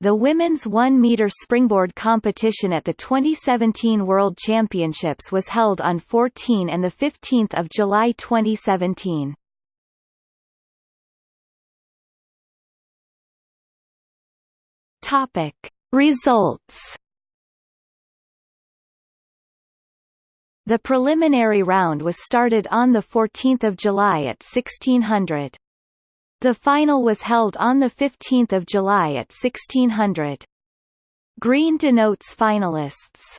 The women's 1-meter springboard competition at the 2017 World Championships was held on 14 and 15 July 2017. Topic. Results The preliminary round was started on 14 July at 1600. The final was held on 15 July at 1600. Green denotes finalists.